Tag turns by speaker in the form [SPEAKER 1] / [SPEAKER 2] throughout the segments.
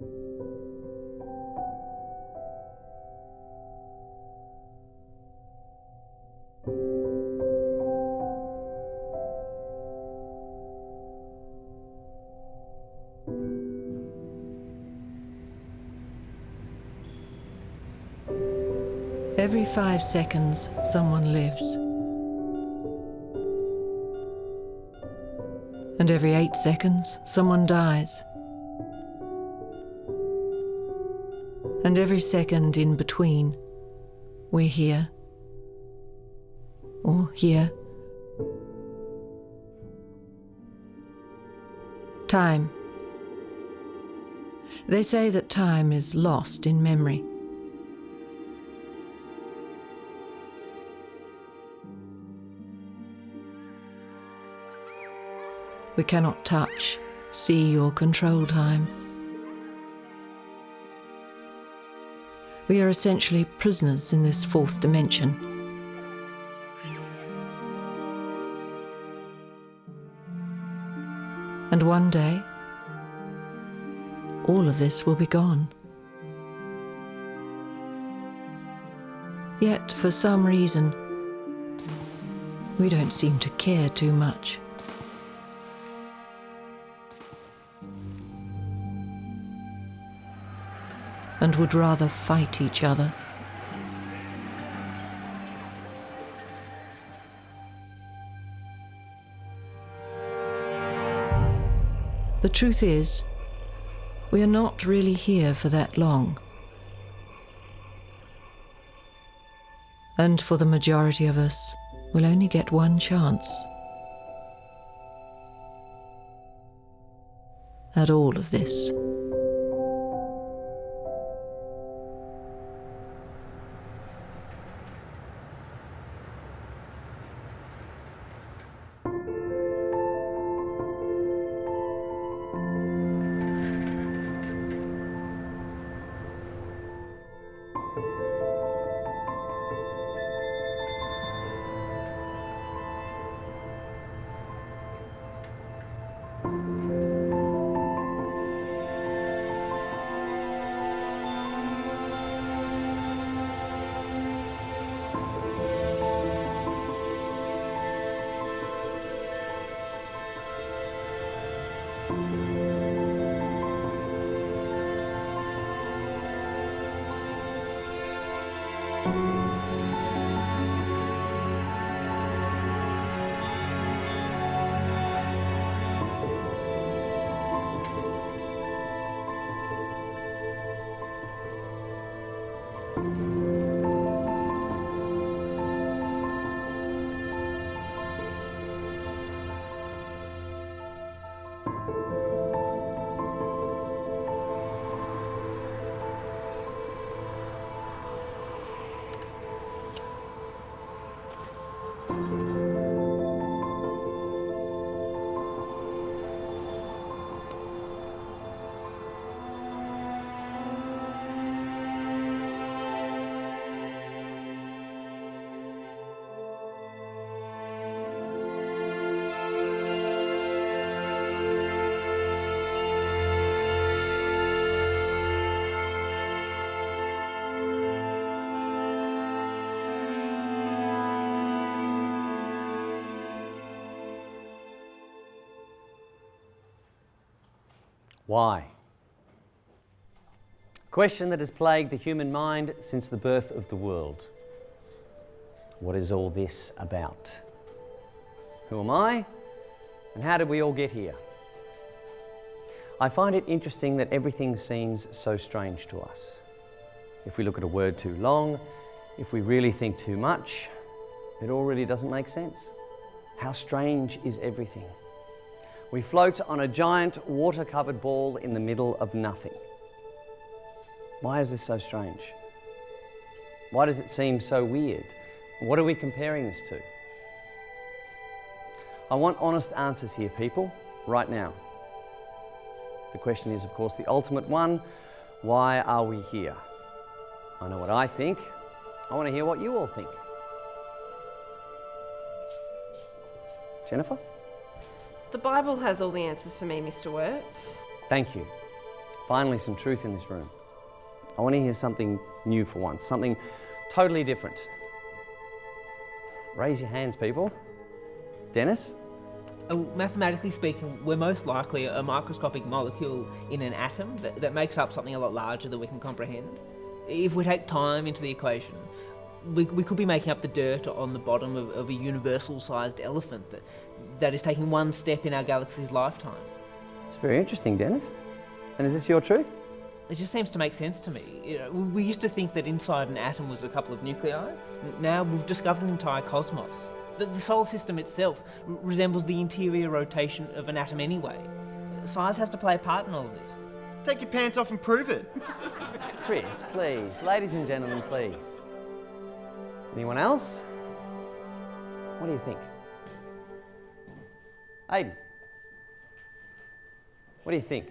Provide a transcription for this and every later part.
[SPEAKER 1] Every five seconds, someone lives. And every eight seconds, someone dies. And every second in between, we're here. Or here. Time. They say that time is lost in memory. We cannot touch, see, or control time. We are essentially prisoners in this fourth dimension. And one day, all of this will be gone. Yet, for some reason, we don't seem to care too much. Would rather fight each other. The truth is, we are not really here for that long. And for the majority of us, we'll only get one chance. At all of this.
[SPEAKER 2] Why? Question that has plagued the human mind since the birth of the world. What is all this about? Who am I? And how did we all get here? I find it interesting that everything seems so strange to us. If we look at a word too long, if we really think too much, it all really doesn't make sense. How strange is everything? We float on a giant water-covered ball in the middle of nothing. Why is this so strange? Why does it seem so weird? What are we comparing this to? I want honest answers here, people, right now. The question is, of course, the ultimate one. Why are we here? I know what I think. I want to hear what you all think. Jennifer?
[SPEAKER 3] The Bible has all the answers for me, Mr. Wirtz.
[SPEAKER 2] Thank you. Finally, some truth in this room. I want to hear something new for once, something totally different. Raise your hands, people. Dennis?
[SPEAKER 3] Uh, mathematically speaking, we're most likely a microscopic molecule in an atom that, that makes up something a lot larger than we can comprehend. If we take time into the equation, we, we could be making up the dirt on the bottom of, of a universal sized elephant that, that is taking one step in our galaxy's lifetime.
[SPEAKER 2] It's very interesting, Dennis. And is this your truth?
[SPEAKER 3] It just seems to make sense to me. You know, we used to think that inside an atom was a couple of nuclei. Now we've discovered an entire cosmos. The, the solar system itself resembles the interior rotation of an atom anyway. Size has to play a part in all of this.
[SPEAKER 4] Take your pants off and prove it.
[SPEAKER 2] Chris, please. Ladies and gentlemen, please. Anyone else? What do you think? Aiden. What do you think?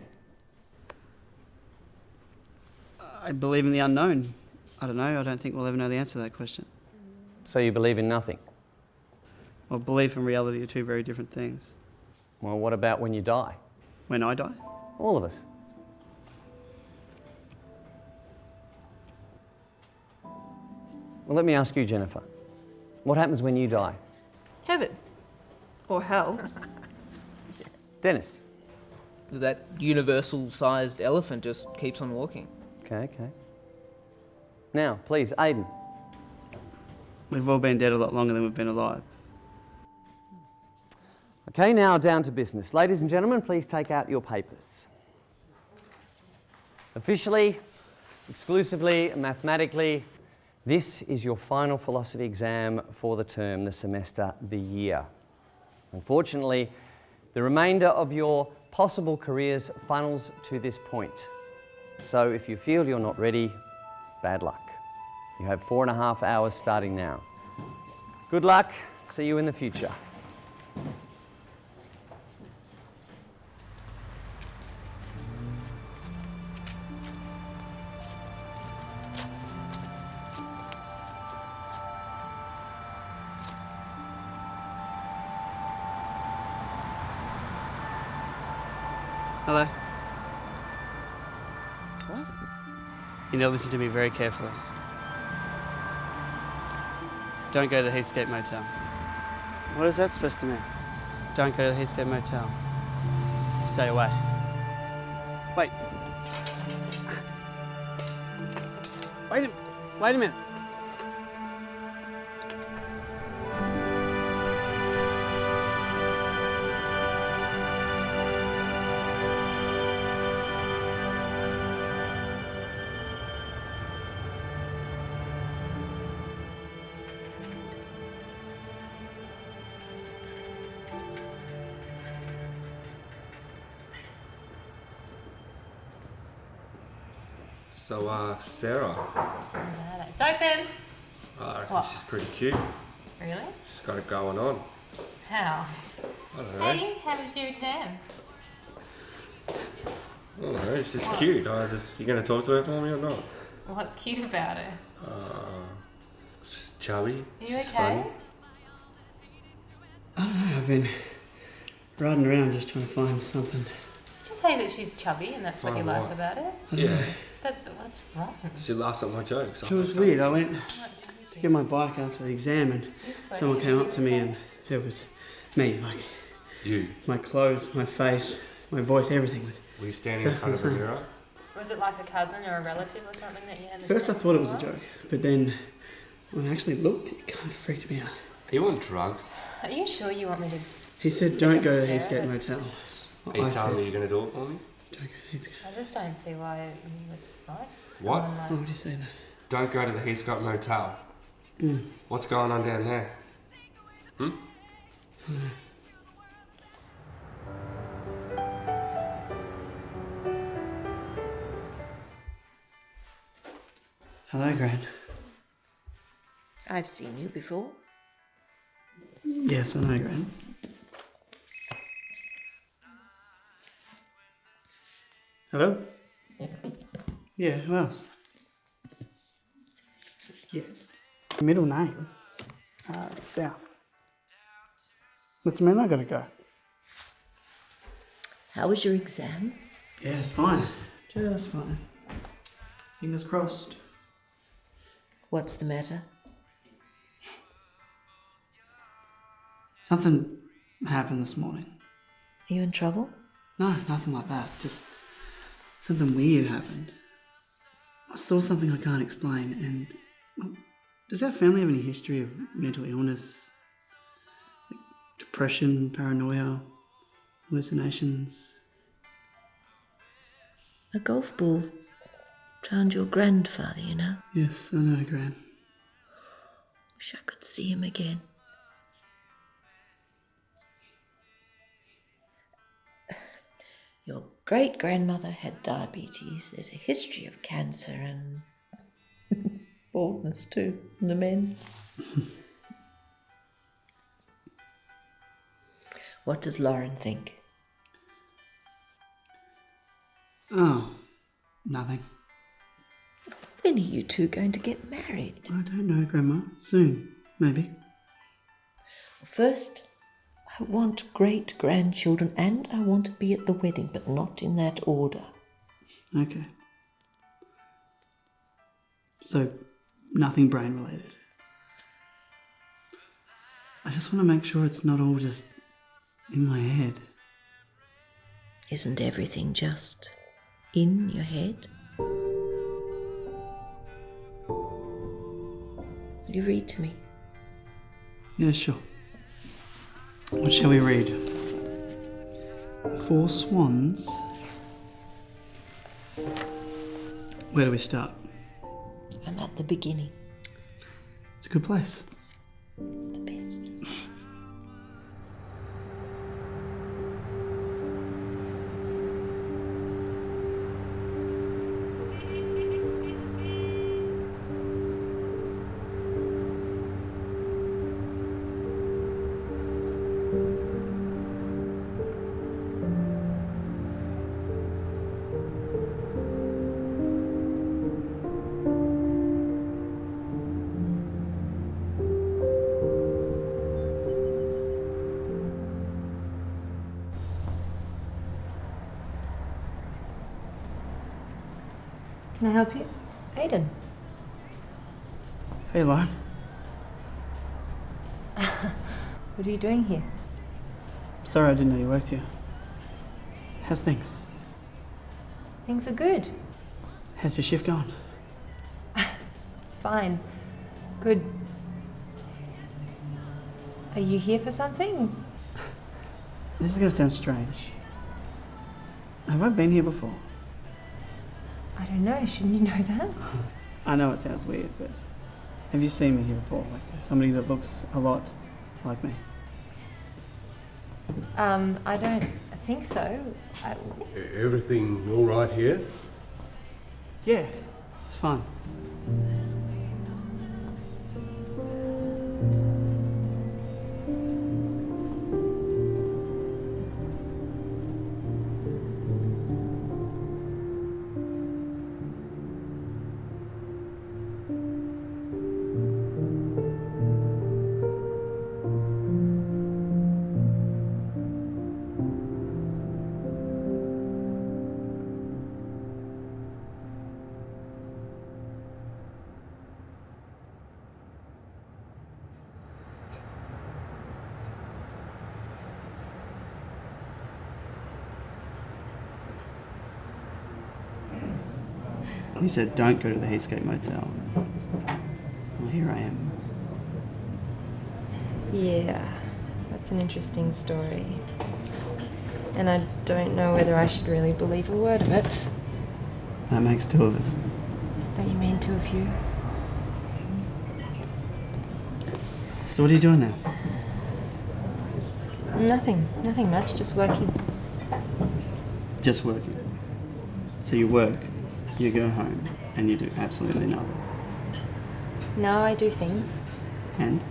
[SPEAKER 5] I believe in the unknown. I don't know. I don't think we'll ever know the answer to that question.
[SPEAKER 2] So you believe in nothing?
[SPEAKER 5] Well, belief and reality are two very different things.
[SPEAKER 2] Well, what about when you die?
[SPEAKER 5] When I die,
[SPEAKER 2] All of us. Well, let me ask you, Jennifer. What happens when you die?
[SPEAKER 6] Heaven. Or hell.
[SPEAKER 2] Dennis.
[SPEAKER 3] That universal sized elephant just keeps on walking.
[SPEAKER 2] Okay, okay. Now, please, Aiden.
[SPEAKER 5] we've all been dead a lot longer than we've been alive.
[SPEAKER 2] Okay, now down to business. Ladies and gentlemen, please take out your papers. Officially, exclusively, mathematically, this is your final philosophy exam for the term, the semester, the year. Unfortunately, the remainder of your possible careers funnels to this point. So if you feel you're not ready, bad luck. You have four and a half hours starting now. Good luck. See you in the future.
[SPEAKER 5] You need to listen to me very carefully. Don't go to the Heathscape Motel. What is that supposed to mean? Don't go to the Heathscape Motel. Stay away. Wait. Wait a, wait a minute.
[SPEAKER 7] So, uh, Sarah,
[SPEAKER 8] It's open.
[SPEAKER 7] I reckon
[SPEAKER 8] What?
[SPEAKER 7] she's pretty cute.
[SPEAKER 8] Really?
[SPEAKER 7] She's got it going on.
[SPEAKER 8] How?
[SPEAKER 7] I don't know.
[SPEAKER 8] Hey, how was your exams?
[SPEAKER 7] I don't know. She's cute. I just, you gonna talk to her for me or not?
[SPEAKER 8] What's cute about her?
[SPEAKER 7] She's chubby.
[SPEAKER 8] Are you
[SPEAKER 7] she's
[SPEAKER 8] okay?
[SPEAKER 7] funny.
[SPEAKER 5] I don't know. I've been riding around just trying to find something.
[SPEAKER 8] Did you say that she's chubby and that's what you like
[SPEAKER 7] what?
[SPEAKER 8] about her?
[SPEAKER 7] Yeah.
[SPEAKER 8] That's what's wrong.
[SPEAKER 7] She laughs at my jokes.
[SPEAKER 5] It was weird. I went to get my bike after the exam and someone came up to me and it was me. Like
[SPEAKER 7] You.
[SPEAKER 5] my clothes, my face, my voice, everything was.
[SPEAKER 7] Were you standing in front of a mirror?
[SPEAKER 8] Was it like a cousin or a relative or something that you had?
[SPEAKER 5] First I thought it was a joke, but then when I actually looked, it kind of freaked me out.
[SPEAKER 7] Are you on drugs?
[SPEAKER 8] Are you sure you want me to?
[SPEAKER 5] He said, "Don't go to the
[SPEAKER 8] Sarah?
[SPEAKER 5] Motel."
[SPEAKER 7] Are you telling me you're gonna do it for me?
[SPEAKER 5] "Don't go to the Heathscape."
[SPEAKER 8] I just don't see why you would like
[SPEAKER 7] What?
[SPEAKER 8] like.
[SPEAKER 5] Why would you say that?
[SPEAKER 7] Don't go to the Heathscott Motel.
[SPEAKER 5] Mm.
[SPEAKER 7] What's going on down there? Hmm?
[SPEAKER 5] Hello, Gran.
[SPEAKER 6] I've seen you before.
[SPEAKER 5] Yes, I know, Gran. Hello? Yeah, who else? Yes. Middle name? Uh, South. Mr. Man, I gotta go.
[SPEAKER 6] How was your exam?
[SPEAKER 5] Yeah, it's fine. Just fine. Fingers crossed.
[SPEAKER 6] What's the matter?
[SPEAKER 5] Something happened this morning.
[SPEAKER 6] Are you in trouble?
[SPEAKER 5] No, nothing like that. Just something weird happened. I saw something I can't explain, and well, does our family have any history of mental illness, like depression, paranoia, hallucinations?
[SPEAKER 6] A golf ball drowned your grandfather, you know.
[SPEAKER 5] Yes, I know, Gran.
[SPEAKER 6] Wish I could see him again. Your great grandmother had diabetes. There's a history of cancer and baldness too in the men. what does Lauren think?
[SPEAKER 5] Oh, nothing.
[SPEAKER 6] When are you two going to get married?
[SPEAKER 5] I don't know, Grandma. Soon, maybe.
[SPEAKER 6] First, I want great grandchildren and I want to be at the wedding, but not in that order.
[SPEAKER 5] Okay. So, nothing brain related. I just want to make sure it's not all just in my head.
[SPEAKER 6] Isn't everything just in your head? Will you read to me?
[SPEAKER 5] Yeah, sure. What shall we read? Four Swans. Where do we start?
[SPEAKER 6] I'm at the beginning.
[SPEAKER 5] It's a good place.
[SPEAKER 8] What are you doing here?
[SPEAKER 5] Sorry I didn't know you worked here. How's things?
[SPEAKER 8] Things are good.
[SPEAKER 5] How's your shift going?
[SPEAKER 8] It's fine. Good. Are you here for something?
[SPEAKER 5] This is going to sound strange. Have I been here before?
[SPEAKER 8] I don't know. Shouldn't you know that?
[SPEAKER 5] I know it sounds weird, but have you seen me here before? Like somebody that looks a lot like me?
[SPEAKER 8] Um, I don't think so. I,
[SPEAKER 9] Everything all right here?
[SPEAKER 5] Yeah, it's fine. You said don't go to the Heathscape Motel. Well, here I am.
[SPEAKER 8] yeah, that's an interesting story. And I don't know whether I should really believe a word of it.
[SPEAKER 5] That makes two of us.
[SPEAKER 8] Don't you mean two of you?
[SPEAKER 5] So what are you doing now?
[SPEAKER 8] Nothing. Nothing much. Just working.
[SPEAKER 5] Just working. So you work, you go home, and you do absolutely nothing.
[SPEAKER 8] No, I do things.
[SPEAKER 5] And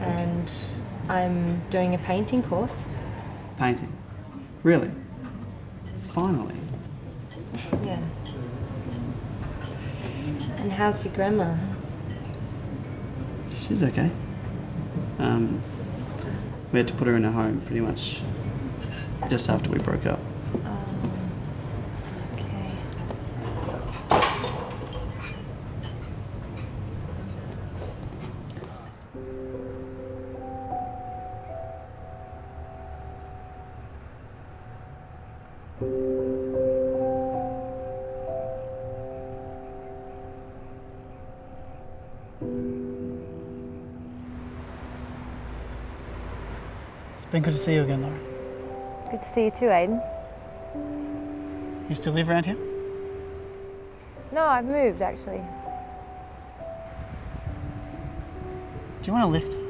[SPEAKER 8] And I'm doing a painting course.
[SPEAKER 5] painting. Really? Finally.
[SPEAKER 8] Yeah. And how's your grandma?
[SPEAKER 5] She's okay. Um, we had to put her in a home pretty much just after we broke up. It's been good to see you again, Laura.
[SPEAKER 8] Good to see you too, Aiden.
[SPEAKER 5] You still live around here?
[SPEAKER 8] No, I've moved actually.
[SPEAKER 5] Do you want a lift?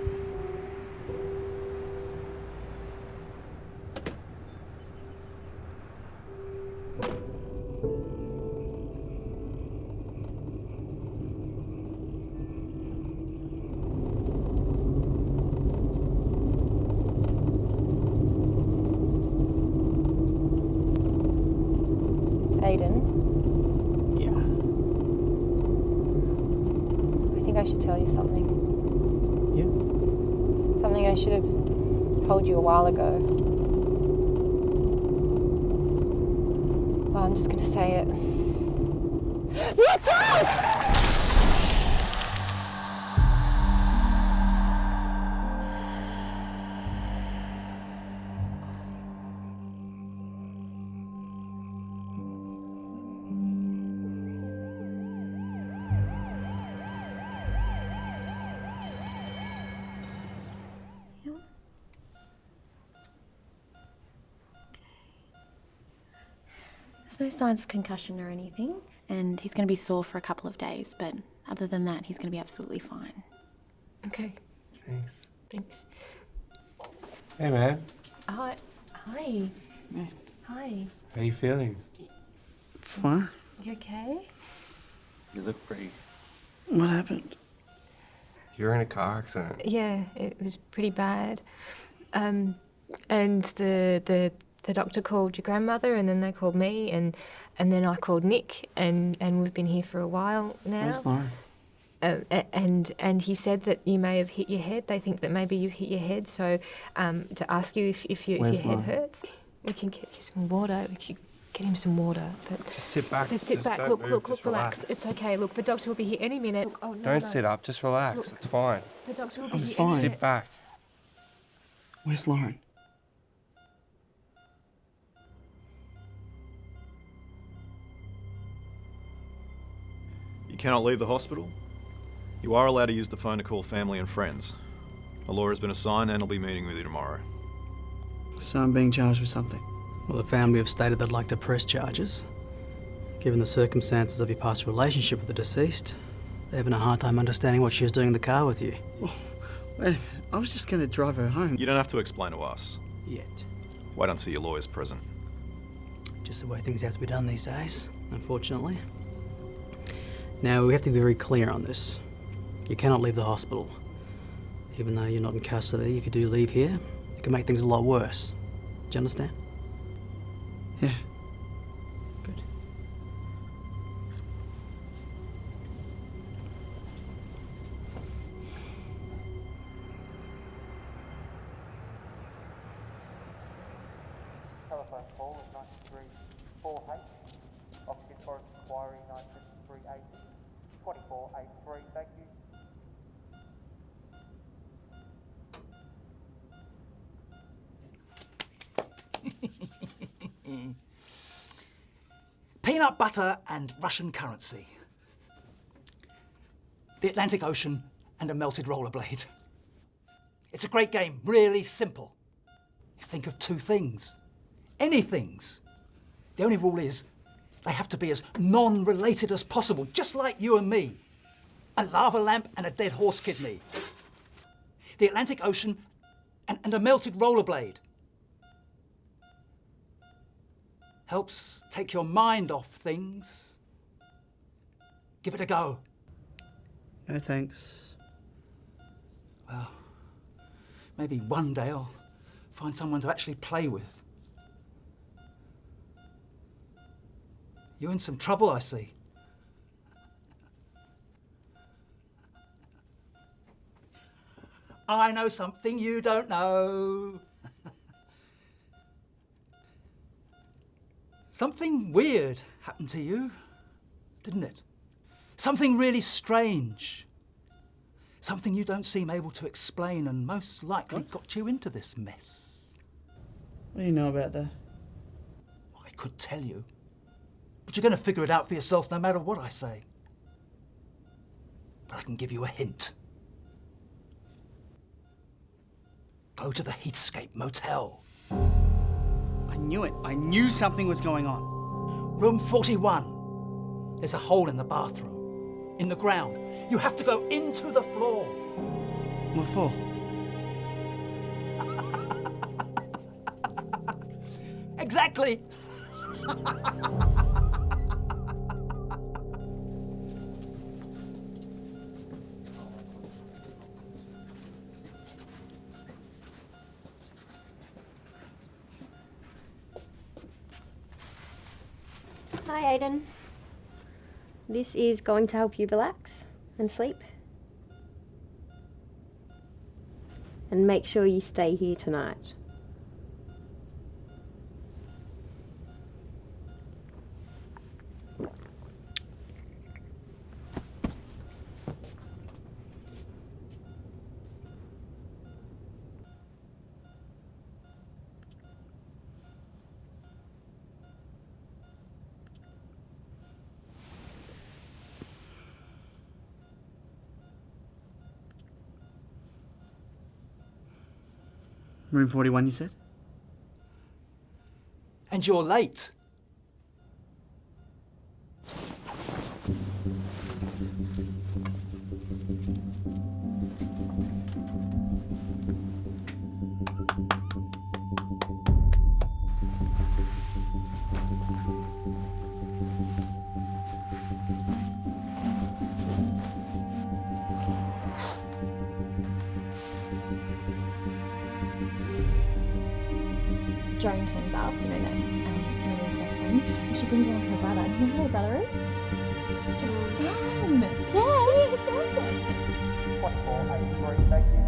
[SPEAKER 10] Signs of concussion or anything, and he's going to be sore for a couple of days, but other than that, he's going to be absolutely fine.
[SPEAKER 8] Okay,
[SPEAKER 7] Thanks.
[SPEAKER 8] thanks.
[SPEAKER 7] Hey, man.
[SPEAKER 8] Hi. Hi.
[SPEAKER 5] Yeah.
[SPEAKER 8] Hi.
[SPEAKER 7] How you feeling?
[SPEAKER 5] Fine.
[SPEAKER 8] You okay?
[SPEAKER 7] You look pretty.
[SPEAKER 5] What happened?
[SPEAKER 7] You're in a car accident.
[SPEAKER 8] Yeah, it was pretty bad. Um, and the the the doctor called your grandmother, and then they called me, and and then I called Nick, and and we've been here for a while now.
[SPEAKER 5] Where's Lauren?
[SPEAKER 8] Um, and and he said that you may have hit your head. They think that maybe you've hit your head. So um, to ask you if, if, you, if
[SPEAKER 5] Where's
[SPEAKER 8] your head
[SPEAKER 5] Lauren?
[SPEAKER 8] hurts, we can get you some water. We can get him some water. But
[SPEAKER 7] Just sit back.
[SPEAKER 8] just sit back. Look,
[SPEAKER 7] move,
[SPEAKER 8] look, look, relax.
[SPEAKER 7] relax.
[SPEAKER 8] It's okay. Look, the doctor will be here any minute. oh, no,
[SPEAKER 7] Don't
[SPEAKER 8] no.
[SPEAKER 7] sit up. Just relax.
[SPEAKER 8] Look.
[SPEAKER 7] It's fine.
[SPEAKER 8] The doctor will be
[SPEAKER 5] I was
[SPEAKER 8] here
[SPEAKER 5] fine.
[SPEAKER 8] any
[SPEAKER 7] Sit back.
[SPEAKER 5] Where's Lauren?
[SPEAKER 11] You cannot leave the hospital. You are allowed to use the phone to call family and friends. A lawyer has been assigned and will be meeting with you tomorrow.
[SPEAKER 5] So I'm being charged with something.
[SPEAKER 12] Well, the family have stated they'd like to press charges. Given the circumstances of your past relationship with the deceased, they're having a hard time understanding what she was doing in the car with you.
[SPEAKER 5] Oh, wait a minute. I was just going to drive her home.
[SPEAKER 11] You don't have to explain to us.
[SPEAKER 12] Yet.
[SPEAKER 11] Wait until your lawyer's present.
[SPEAKER 12] Just the way things have to be done these days, unfortunately. Now, we have to be very clear on this. You cannot leave the hospital. Even though you're not in custody, if you do leave here, it can make things a lot worse. Do you understand?
[SPEAKER 13] Butter and Russian currency. The Atlantic Ocean and a melted rollerblade. It's a great game, really simple. You think of two things, any things. The only rule is they have to be as non related as possible, just like you and me. A lava lamp and a dead horse kidney. The Atlantic Ocean and, and a melted rollerblade. Helps take your mind off things. Give it a go.
[SPEAKER 5] No thanks.
[SPEAKER 13] Well, maybe one day I'll find someone to actually play with. You're in some trouble, I see. I know something you don't know. Something weird happened to you, didn't it? Something really strange. Something you don't seem able to explain and most likely got you into this mess.
[SPEAKER 5] What do you know about that?
[SPEAKER 13] I could tell you. But you're going to figure it out for yourself no matter what I say. But I can give you a hint. Go to the Heathscape Motel.
[SPEAKER 5] I knew it. I knew something was going on.
[SPEAKER 13] Room 41. There's a hole in the bathroom. In the ground. You have to go into the floor.
[SPEAKER 5] What for?
[SPEAKER 13] Exactly.
[SPEAKER 14] Hi, Aiden. This is going to help you relax and sleep. And make sure you stay here tonight.
[SPEAKER 5] Room 41, you said?
[SPEAKER 13] And you're late.
[SPEAKER 10] And she her brother. Do you know who her brother is? It's mm. Sam. Sam. Yeah,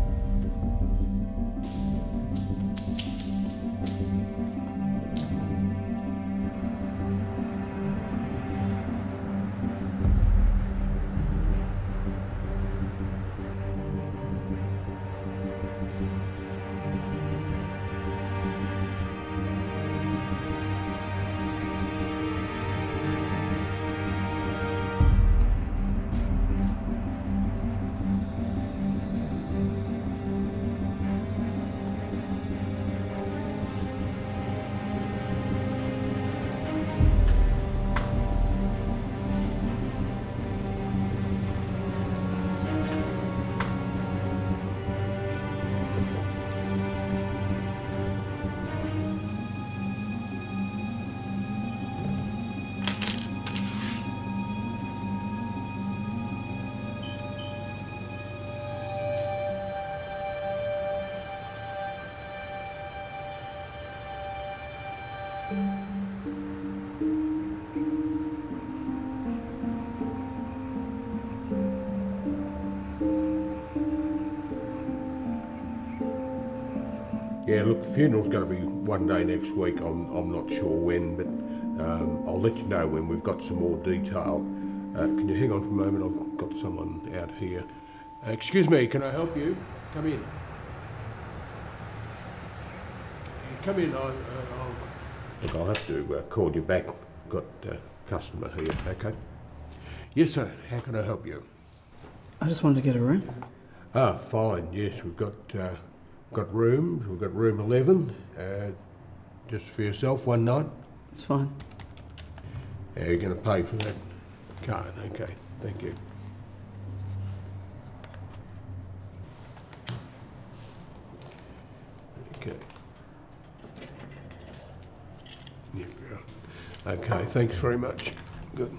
[SPEAKER 9] Yeah, look, the funeral's going to be one day next week. I'm, I'm not sure when, but um, I'll let you know when we've got some more detail. Uh, can you hang on for a moment? I've got someone out here. Uh, excuse me, can I help you? Come in. Come in. I, uh, I'll... Look, I'll have to uh, call you back. I've got a customer here, okay? Yes, sir. How can I help you?
[SPEAKER 5] I just wanted to get a room.
[SPEAKER 9] Ah, fine. Yes, we've got uh, got rooms. We've got room eleven. Uh, just for yourself, one night.
[SPEAKER 5] It's fine.
[SPEAKER 9] Yeah, you're going to pay for that card. Okay. Thank you. Okay. Here we go. Okay. Thanks very much. Good.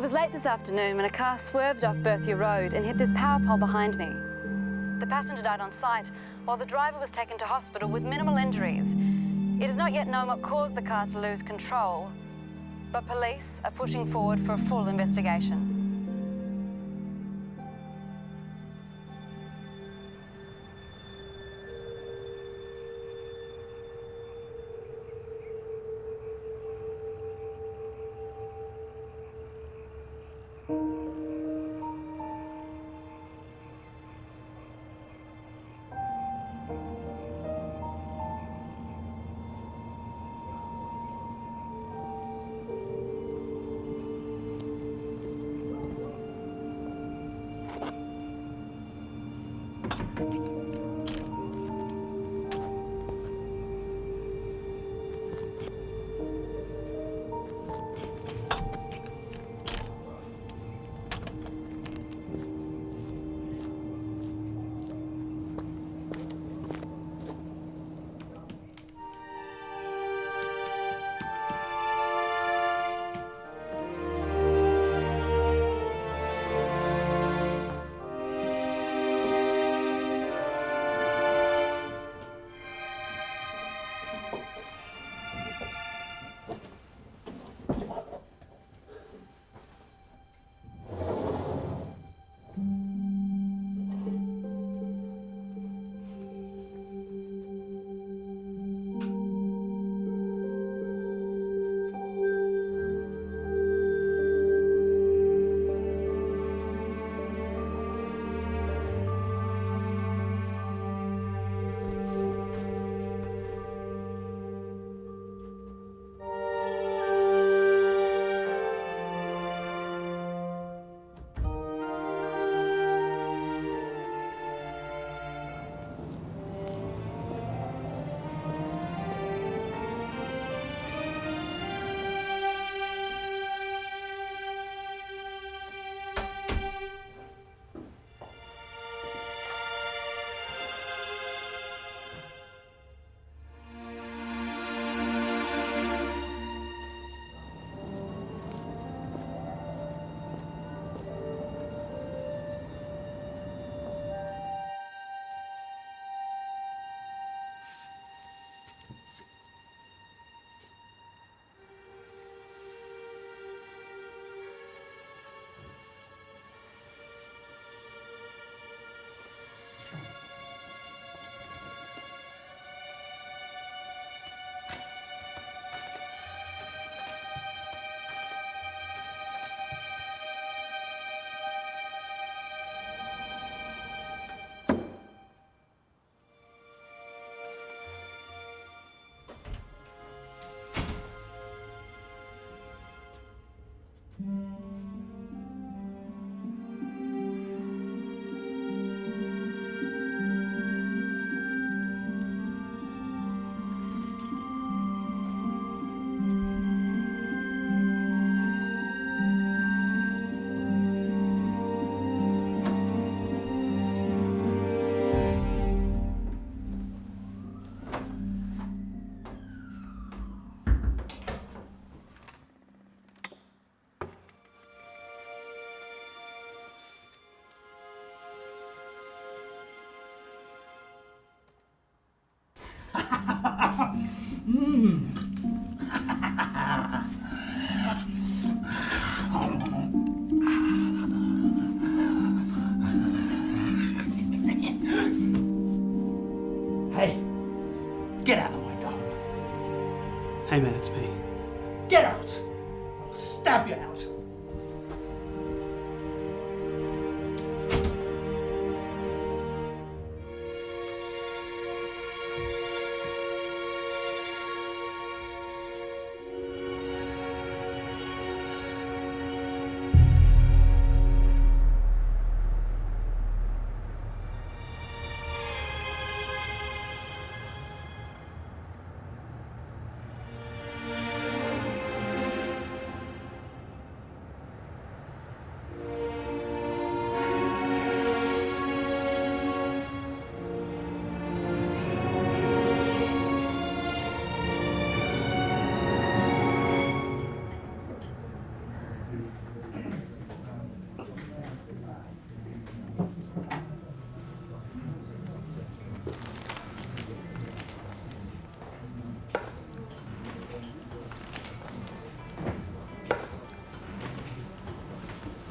[SPEAKER 15] It was late this afternoon when a car swerved off Berthia Road and hit this power pole behind me. The passenger died on site, while the driver was taken to hospital with minimal injuries. It is not yet known what caused the car to lose control, but police are pushing forward for a full investigation.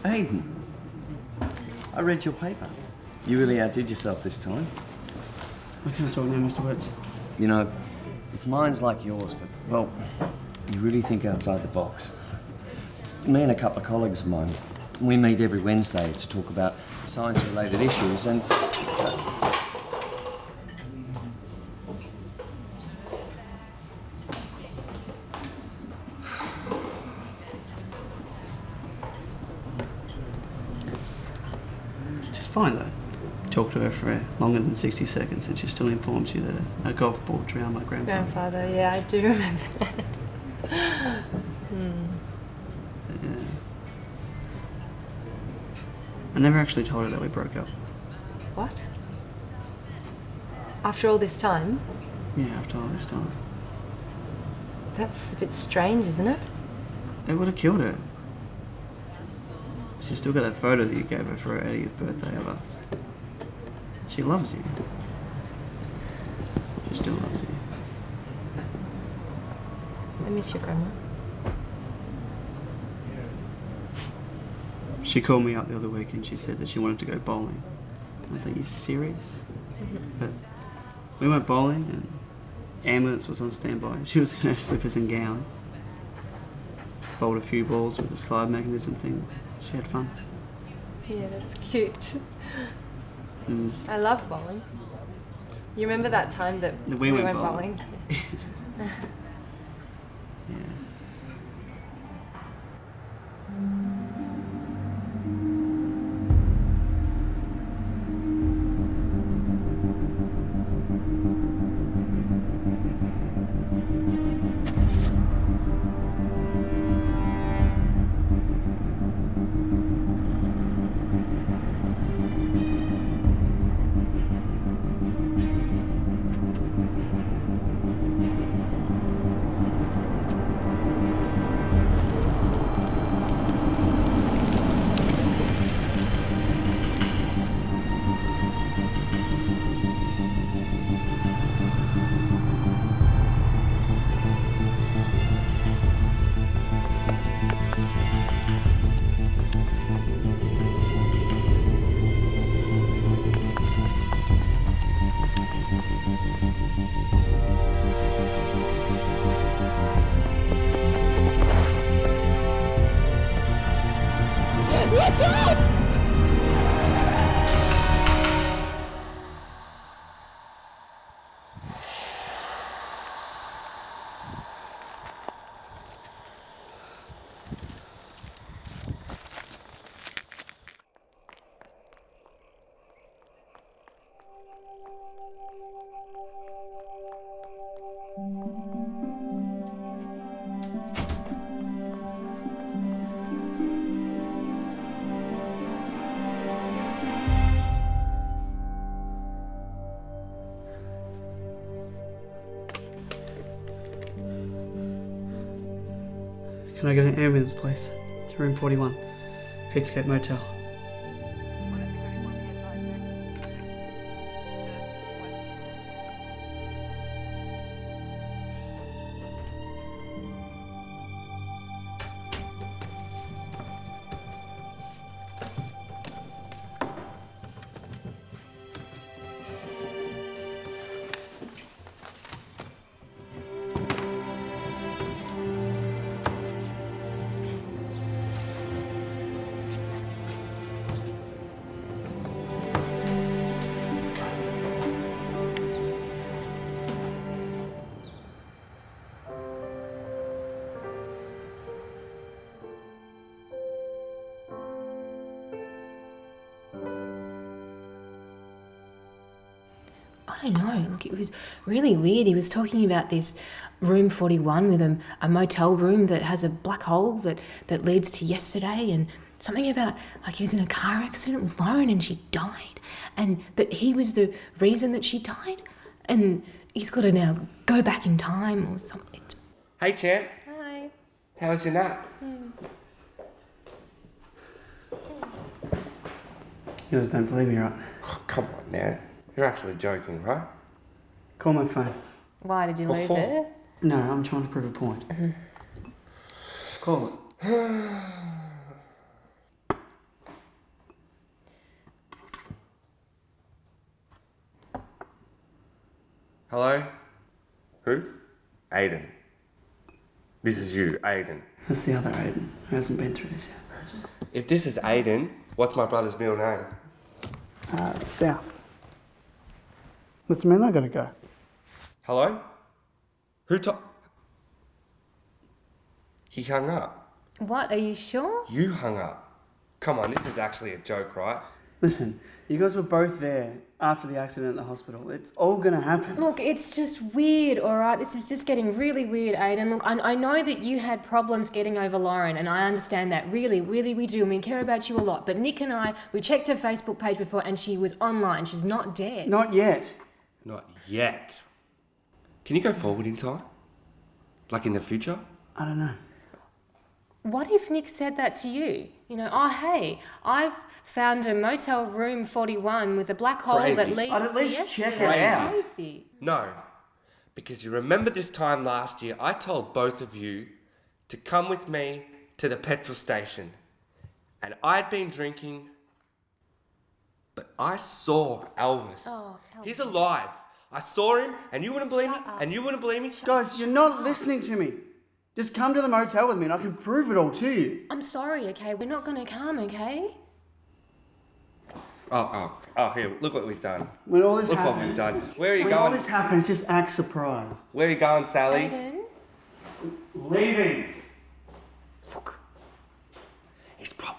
[SPEAKER 2] Aiden, I read your paper. You really outdid yourself this time.
[SPEAKER 5] I can't talk now, Mr. Woods.
[SPEAKER 2] You know, it's minds like yours that, well, you really think outside the box. Me and a couple of colleagues of mine, we meet every Wednesday to talk about science-related issues and...
[SPEAKER 5] She's fine though. Talk to her for longer than 60 seconds and she still informs you that a, a golf ball drowned my grandfather.
[SPEAKER 8] Grandfather, yeah, I do remember that. Hmm.
[SPEAKER 5] Yeah. I never actually told her that we broke up.
[SPEAKER 8] What? After all this time?
[SPEAKER 5] Yeah, after all this time.
[SPEAKER 8] That's a bit strange, isn't it?
[SPEAKER 5] It would have killed her. She's still got that photo that you gave her for her 80th birthday of us. She loves you. She still loves you.
[SPEAKER 8] I miss your grandma.
[SPEAKER 5] She called me up the other week and she said that she wanted to go bowling. I was like, you serious? Mm-hmm. But we went bowling and ambulance was on standby. She was in her slippers and gown. Bowled a few balls with the slide mechanism thing. She had fun.
[SPEAKER 8] Yeah, that's cute.
[SPEAKER 5] Mm.
[SPEAKER 8] I love bowling. You remember that time that
[SPEAKER 5] That we went
[SPEAKER 8] bowling?
[SPEAKER 5] bowling. Can I get an ambulance, please? To room 41, Heatscape Motel.
[SPEAKER 8] Really weird. He was talking about this room 41 with a, a motel room that has a black hole that, that leads to yesterday and something about like he was in a car accident with Lauren and she died. And but he was the reason that she died. And he's got to now go back in time or something.
[SPEAKER 16] Hey, champ.
[SPEAKER 8] Hi.
[SPEAKER 16] How was your nap? Hmm.
[SPEAKER 5] You guys don't believe me, right?
[SPEAKER 16] Oh, come on now. You're actually joking, right?
[SPEAKER 5] Call my phone.
[SPEAKER 8] Why did you lose it?
[SPEAKER 5] No, I'm trying to prove a point. Mm-hmm. Call it.
[SPEAKER 16] Hello? Who? Aiden. This is you, Aiden.
[SPEAKER 5] That's the other Aiden who hasn't been through this yet.
[SPEAKER 16] If this is Aiden, what's my brother's middle name?
[SPEAKER 5] Uh, South. Mr. Man, I gotta go.
[SPEAKER 16] Hello? Who to- He hung up.
[SPEAKER 8] What? Are you sure?
[SPEAKER 16] You hung up. Come on, this is actually a joke, right?
[SPEAKER 5] Listen, you guys were both there after the accident at the hospital. It's all gonna happen.
[SPEAKER 8] Look, it's just weird, all right? This is just getting really weird, Aiden. Look, I, I know that you had problems getting over Lauren, and I understand that. Really, really, we do. And we care about you a lot. But Nick and I, we checked her Facebook page before, and she was online. She's not dead.
[SPEAKER 5] Not yet.
[SPEAKER 16] Not yet. Can you go forward in time? Like in the future?
[SPEAKER 5] I don't know.
[SPEAKER 8] What if Nick said that to you? You know, oh, hey, I've found a motel room 41 with a black hole that
[SPEAKER 16] Crazy.
[SPEAKER 8] leads
[SPEAKER 5] I'd at least
[SPEAKER 8] yesterday.
[SPEAKER 5] check it out.
[SPEAKER 8] Crazy.
[SPEAKER 16] No. Because you remember this time last year, I told both of you to come with me to the petrol station. And I'd been drinking, but I saw Elvis.
[SPEAKER 8] Oh,
[SPEAKER 16] He's alive. I saw him, and you wouldn't believe me, and you wouldn't believe me.
[SPEAKER 5] Guys, you're not listening to me. Just come to the motel with me and I can prove it all to you.
[SPEAKER 8] I'm sorry, okay? We're not going to come, okay?
[SPEAKER 16] Oh, oh, oh, here, look what we've done.
[SPEAKER 5] When all this
[SPEAKER 16] Look
[SPEAKER 5] happens,
[SPEAKER 16] what we've done. Where are you
[SPEAKER 5] when all this happens, just act surprised.
[SPEAKER 16] Where are you going, Sally?
[SPEAKER 8] Aiden?
[SPEAKER 5] Leaving.
[SPEAKER 16] He's probably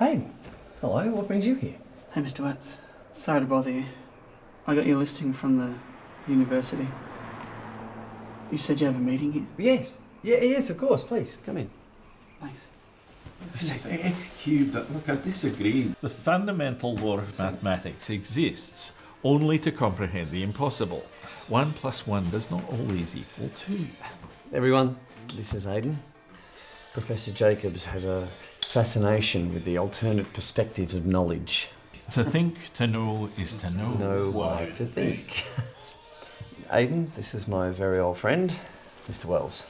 [SPEAKER 17] Hey, hello, what brings you here?
[SPEAKER 5] Hey, Mr. Watts. Sorry to bother you. I got your listing from the university. You said you have a meeting here?
[SPEAKER 17] Yes. Yeah, yes, of course. Please, come in.
[SPEAKER 5] Thanks.
[SPEAKER 18] Excuse, but look, I disagree. The fundamental law of mathematics exists only to comprehend the impossible. One plus one does not always equal two.
[SPEAKER 2] Everyone, this is Aidan. Professor Jacobs has a fascination with the alternate perspectives of knowledge.
[SPEAKER 18] To think, to know, is to know.
[SPEAKER 2] Know
[SPEAKER 18] why
[SPEAKER 2] to think. Aidan, this is my very old friend, Mr. Wells.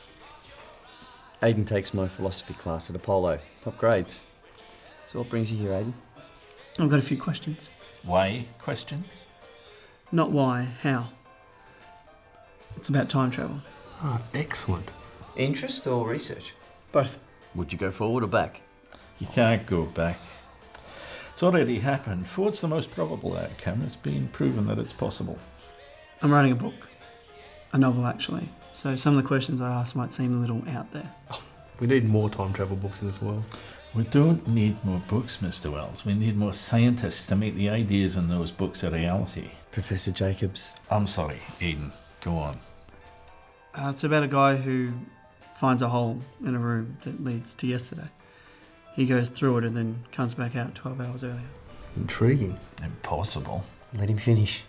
[SPEAKER 2] Aidan takes my philosophy class at Apollo. Top grades. So what brings you here, Aidan?
[SPEAKER 5] I've got a few questions.
[SPEAKER 18] Why questions?
[SPEAKER 5] Not why, how. It's about time travel.
[SPEAKER 2] Ah, excellent. Interest or research?
[SPEAKER 5] Both.
[SPEAKER 2] Would you go forward or back?
[SPEAKER 18] You can't go back. It's already happened. Ford's the most probable outcome? It's been proven that it's possible.
[SPEAKER 5] I'm writing a book. A novel, actually. So some of the questions I ask might seem a little out there.
[SPEAKER 19] We need more time travel books in this world.
[SPEAKER 18] We don't need more books, Mr. Wells. We need more scientists to make the ideas in those books a reality.
[SPEAKER 2] Professor Jacobs.
[SPEAKER 18] I'm sorry, Eden. Go on.
[SPEAKER 5] Uh, it's about a guy who finds a hole in a room that leads to yesterday. He goes through it and then comes back out 12 hours earlier.
[SPEAKER 19] Intriguing.
[SPEAKER 18] Impossible.
[SPEAKER 2] Let him finish.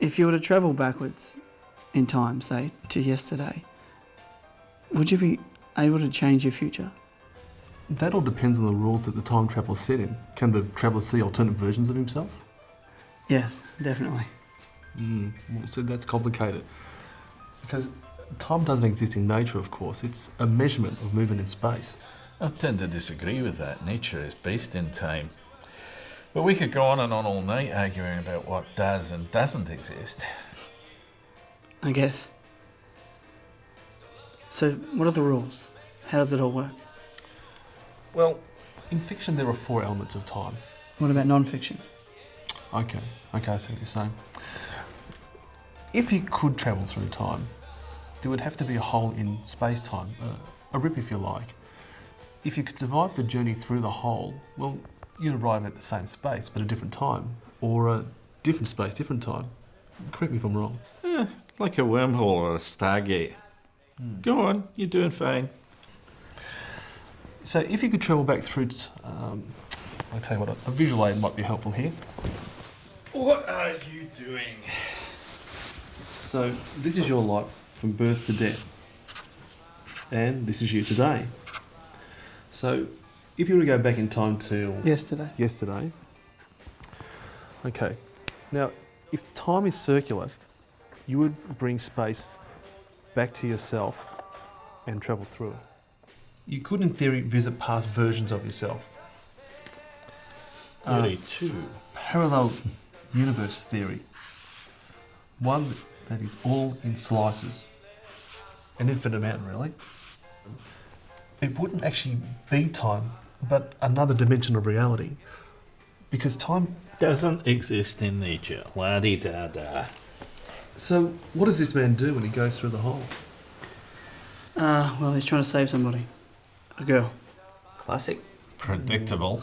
[SPEAKER 5] If you were to travel backwards in time, say to yesterday, would you be able to change your future?
[SPEAKER 19] That all depends on the rules that the time traveler set in. Can the traveller see alternate versions of himself?
[SPEAKER 5] Yes, definitely.
[SPEAKER 19] Mm, well, so that's complicated. Because time doesn't exist in nature, of course. It's a measurement of movement in space.
[SPEAKER 18] I tend to disagree with that. Nature is based in time. But we could go on and on all night arguing about what does and doesn't exist.
[SPEAKER 5] I guess. So, what are the rules? How does it all work?
[SPEAKER 19] Well, in fiction there are four elements of time.
[SPEAKER 5] What about non fiction?
[SPEAKER 19] Okay, okay, I see what you're saying. If you could travel through time, there would have to be a hole in space time, uh, a rip if you like. If you could survive the journey through the hole, well, you'd arrive at the same space but a different time, or a different space, different time. Correct me if I'm wrong.
[SPEAKER 18] Eh, like a wormhole or a stargate. Go on, you're doing fine.
[SPEAKER 19] So if you could travel back through, t- um, I'll tell you what, a visual aid might be helpful here.
[SPEAKER 18] What are you doing?
[SPEAKER 19] So this is your life from birth to death. And this is you today. So if you were to go back in time to
[SPEAKER 5] Yesterday.
[SPEAKER 19] yesterday. Okay. Now, if time is circular, you would bring space back to yourself and travel through it. You could, in theory, visit past versions of yourself. Uh,
[SPEAKER 18] two.
[SPEAKER 19] Parallel universe theory. One that is all in slices. An infinite amount, really. It wouldn't actually be time, but another dimension of reality. Because time
[SPEAKER 18] Doesn't exist in nature. La di da da.
[SPEAKER 19] So, what does this man do when he goes through the hole?
[SPEAKER 5] Uh, well, he's trying to save somebody. A girl.
[SPEAKER 2] Classic.
[SPEAKER 18] Predictable.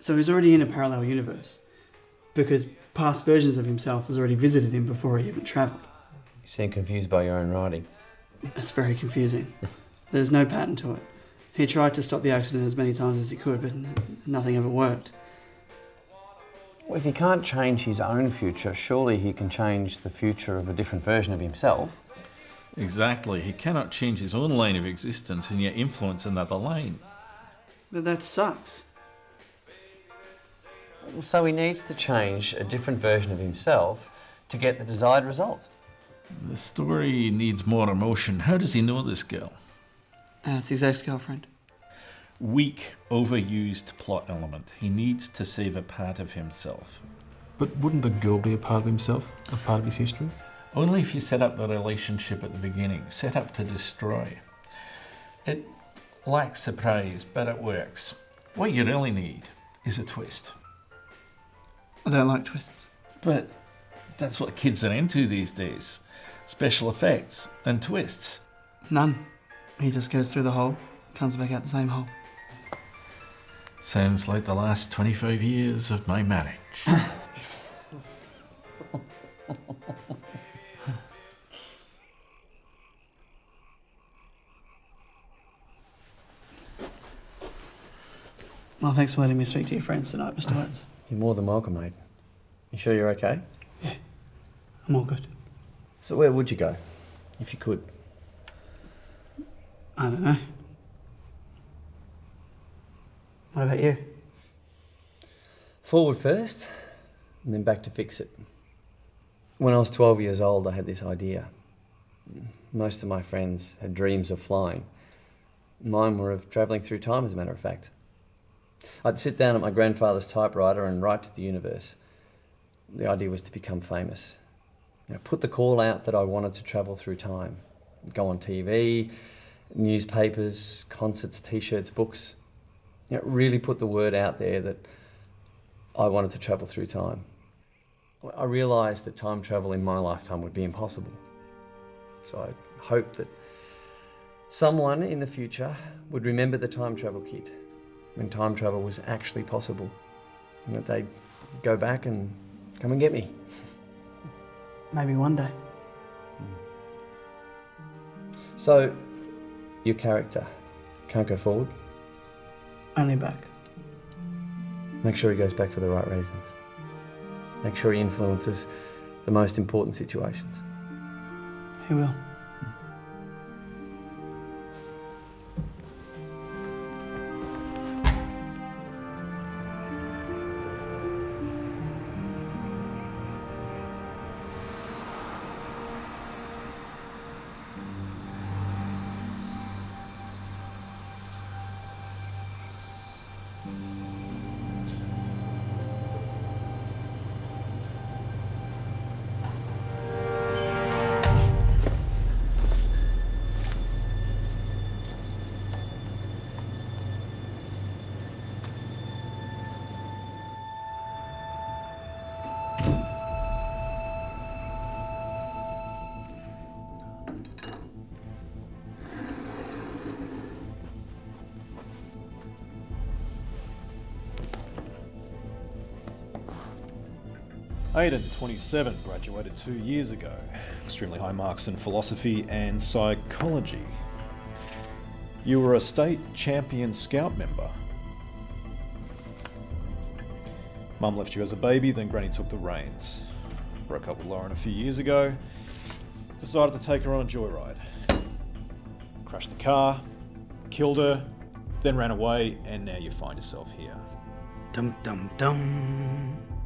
[SPEAKER 5] So he's already in a parallel universe. Because past versions of himself has already visited him before he even travelled.
[SPEAKER 2] You seem confused by your own writing.
[SPEAKER 5] It's very confusing. There's no pattern to it. He tried to stop the accident as many times as he could, but nothing ever worked.
[SPEAKER 2] Well, if he can't change his own future, surely he can change the future of a different version of himself.
[SPEAKER 18] Exactly. He cannot change his own lane of existence and yet influence another lane.
[SPEAKER 5] But that sucks.
[SPEAKER 2] So he needs to change a different version of himself to get the desired result.
[SPEAKER 18] The story needs more emotion. How does he know this girl?
[SPEAKER 5] Uh, it's his ex girlfriend.
[SPEAKER 18] Weak, overused plot element. He needs to save a part of himself.
[SPEAKER 19] But wouldn't the girl be a part of himself? A part of his history?
[SPEAKER 18] Only if you set up the relationship at the beginning, set up to destroy. It lacks surprise, but it works. What you really need is a twist.
[SPEAKER 5] I don't like twists.
[SPEAKER 18] But that's what kids are into these days special effects and twists.
[SPEAKER 5] None. He just goes through the hole, comes back out the same hole.
[SPEAKER 18] Sounds like the last 25 years of my marriage.
[SPEAKER 5] Well, thanks for letting me speak to your friends tonight, Mr. Ah, Wentz.
[SPEAKER 2] You're more than welcome, mate. You sure you're okay?
[SPEAKER 5] Yeah, I'm all good.
[SPEAKER 2] So where would you go, if you could?
[SPEAKER 5] I don't know. What about you?
[SPEAKER 2] Forward first, and then back to fix it. When I was 12 years old, I had this idea. Most of my friends had dreams of flying. Mine were of travelling through time, as a matter of fact. I'd sit down at my grandfather's typewriter and write to the universe. The idea was to become famous. You know, put the call out that I wanted to travel through time. Go on TV, newspapers, concerts, t-shirts, books. You know, really put the word out there that I wanted to travel through time. I realised that time travel in my lifetime would be impossible. So I hoped that someone in the future would remember the time travel kit when time travel was actually possible and that they'd go back and come and get me.
[SPEAKER 5] Maybe one day.
[SPEAKER 2] So, your character can't go forward?
[SPEAKER 5] Only back.
[SPEAKER 2] Make sure he goes back for the right reasons. Make sure he influences the most important situations.
[SPEAKER 5] He will.
[SPEAKER 11] Aidan, 27, graduated two years ago. Extremely high marks in philosophy and psychology. You were a state champion scout member. Mum left you as a baby, then Granny took the reins. Broke up with Lauren a few years ago. Decided to take her on a joyride. Crashed the car, killed her, then ran away, and now you find yourself here.
[SPEAKER 12] Dum dum dum.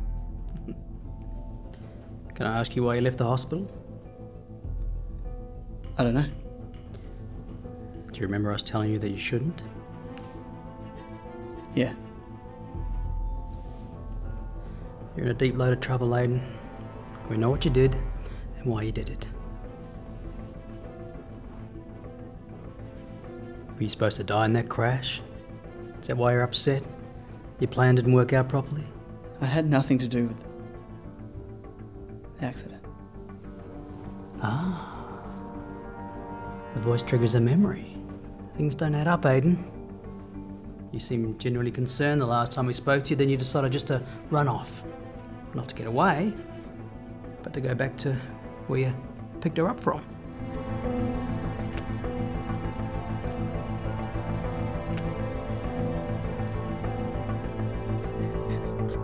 [SPEAKER 12] Can I ask you why you left the hospital?
[SPEAKER 5] I don't know.
[SPEAKER 12] Do you remember us telling you that you shouldn't?
[SPEAKER 5] Yeah.
[SPEAKER 12] You're in a deep load of trouble, Aiden. We know what you did and why you did it. Were you supposed to die in that crash? Is that why you're upset? Your plan didn't work out properly?
[SPEAKER 5] I had nothing to do with the accident.
[SPEAKER 12] Ah. The voice triggers a memory. Things don't add up, Aiden. You seemed genuinely concerned the last time we spoke to you, then you decided just to run off. Not to get away, but to go back to where you picked her up from.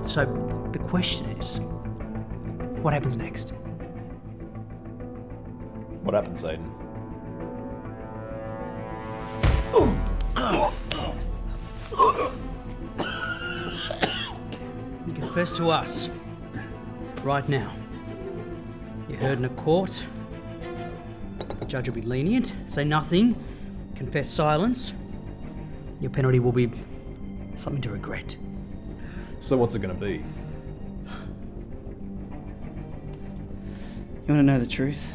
[SPEAKER 12] So, the question is what happens next?
[SPEAKER 11] What happens, Aiden?
[SPEAKER 12] You confess to us. Right now. You're heard in a court. The judge will be lenient. Say nothing. Confess silence. Your penalty will be something to regret.
[SPEAKER 11] So what's it going to be?
[SPEAKER 5] You want to know the truth?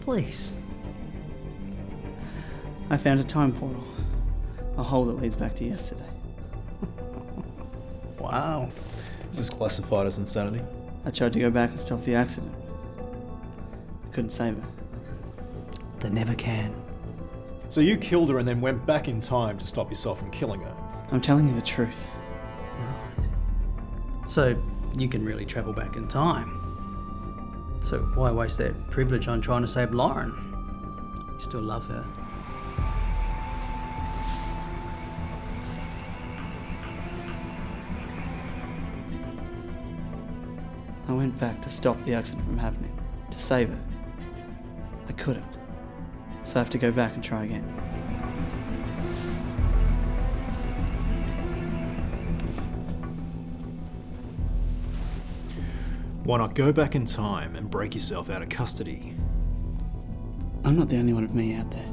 [SPEAKER 12] Please.
[SPEAKER 5] I found a time portal. A hole that leads back to yesterday.
[SPEAKER 12] Wow.
[SPEAKER 11] This Is this classified as insanity?
[SPEAKER 5] I tried to go back and stop the accident. I couldn't save her.
[SPEAKER 12] They never can.
[SPEAKER 11] So you killed her and then went back in time to stop yourself from killing her.
[SPEAKER 5] I'm telling you the truth.
[SPEAKER 12] So you can really travel back in time. So why waste that privilege on trying to save Lauren? You still love her.
[SPEAKER 5] I went back to stop the accident from happening, to save her. I couldn't. So I have to go back and try again.
[SPEAKER 11] Why not go back in time and break yourself out of custody?
[SPEAKER 5] I'm not the only one of me out there.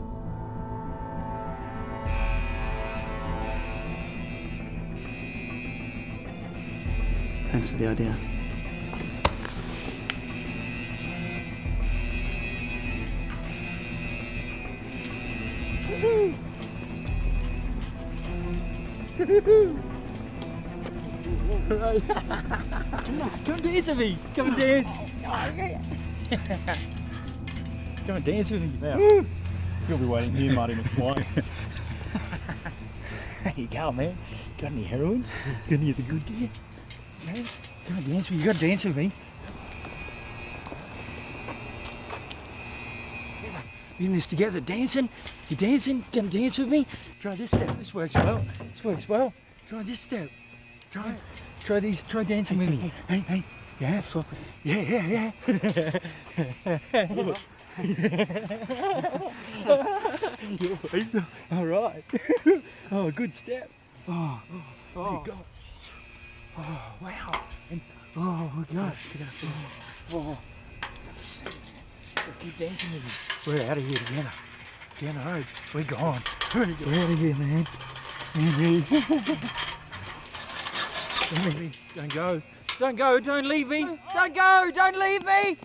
[SPEAKER 5] Thanks for the idea.
[SPEAKER 13] Come dance with me. Come and dance. come and dance with me.
[SPEAKER 19] Now, you'll be waiting here, Marty McFly.
[SPEAKER 13] There you go, man. Got any heroin? Got any of the good gear? Man, come and dance with me. You gotta dance with me. We in this together, dancing. You dancing? Gonna dance with me? Try this step. This works well. This works well. Try this step. Try, try these. Try dancing with me. Hey, hey. Yeah. Swap. Yeah, yeah, yeah. All right. Oh, good step. Oh, oh, oh. God. Oh, wow. And, oh, my gosh. Oh, oh. oh. Keep dancing with me. We're out of here together. Down the road. We're gone. We're out of here, man. Don't leave me. Don't go. Don't go. Don't leave me. Don't go. Don't leave me.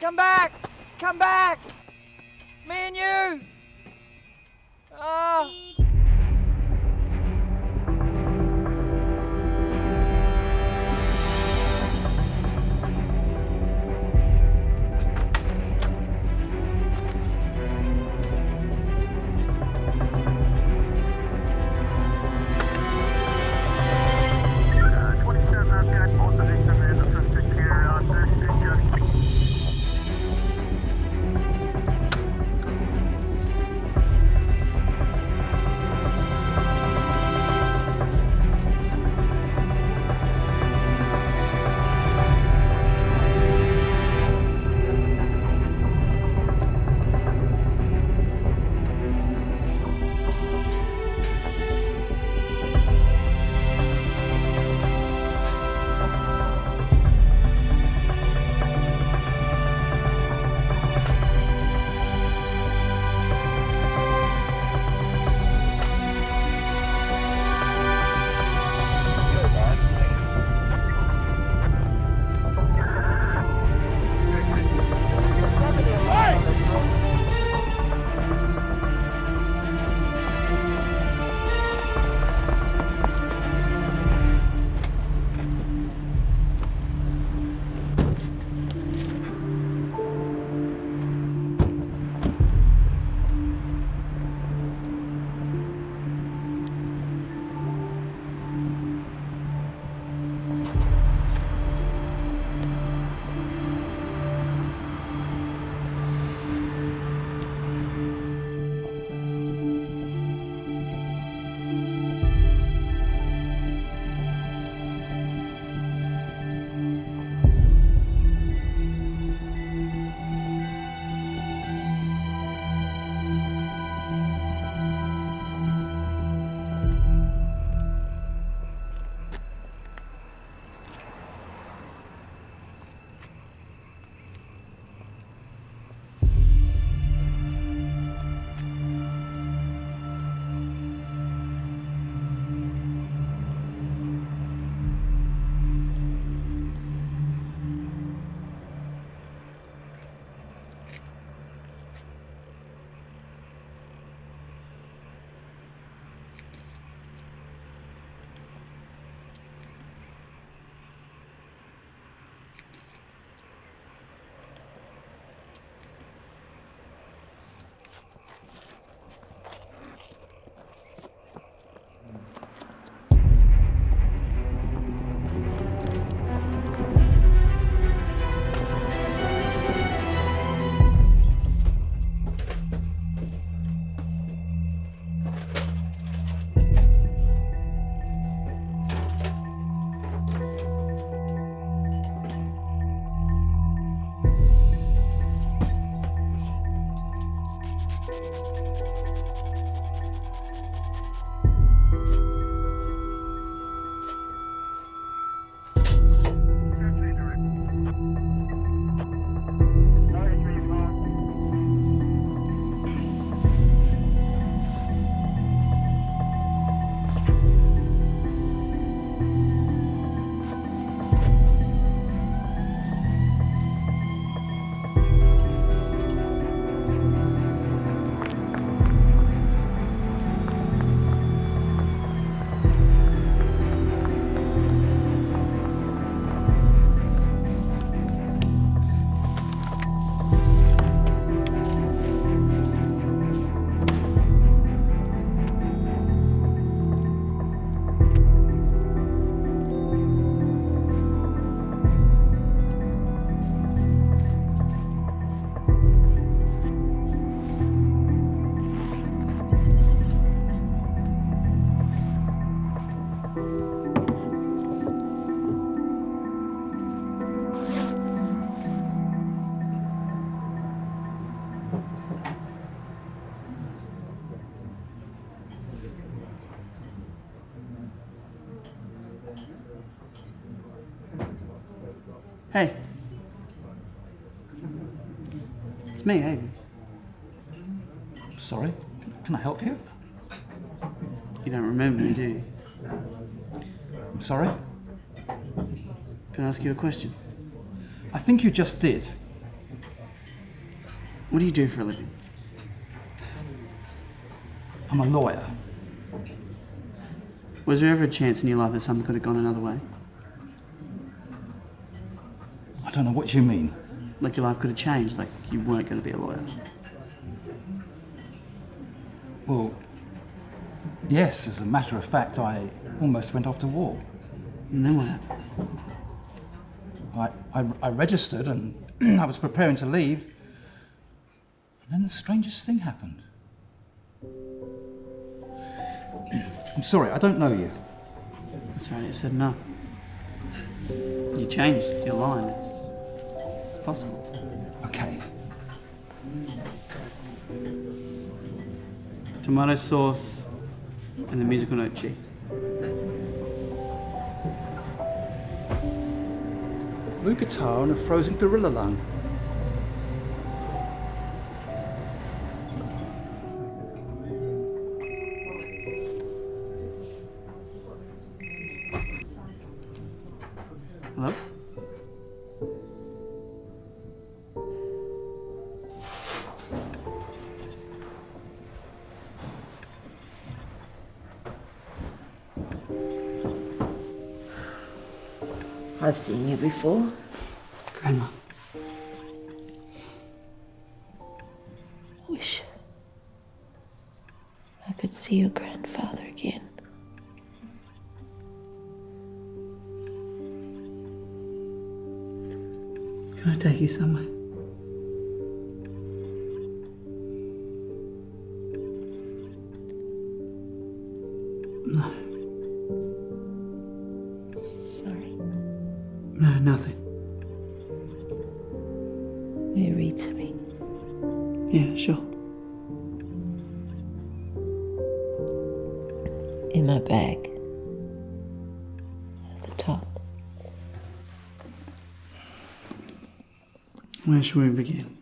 [SPEAKER 13] Come back. Come back. Me and you. Ah.
[SPEAKER 5] Hey. It's me, Aiden.
[SPEAKER 13] Sorry, can I help you?
[SPEAKER 5] You don't remember me, do you?
[SPEAKER 13] I'm sorry?
[SPEAKER 5] Can I ask you a question?
[SPEAKER 13] I think you just did.
[SPEAKER 5] What do you do for a living?
[SPEAKER 13] I'm a lawyer.
[SPEAKER 5] Was there ever a chance in your life that something could have gone another way?
[SPEAKER 13] I don't know what you mean.
[SPEAKER 5] Like your life could have changed, like you weren't going to be a lawyer.
[SPEAKER 13] Well, yes, as a matter of fact, I almost went off to war.
[SPEAKER 5] And then what happened?
[SPEAKER 13] I, I, I registered and I was preparing to leave. And then the strangest thing happened. I'm sorry, I don't know you.
[SPEAKER 5] That's right, you've said no. You changed your line, it's, it's possible.
[SPEAKER 13] Okay.
[SPEAKER 5] Tomato sauce and the musical note G.
[SPEAKER 13] Blue guitar and a frozen gorilla lung.
[SPEAKER 1] Seen you before.
[SPEAKER 5] Should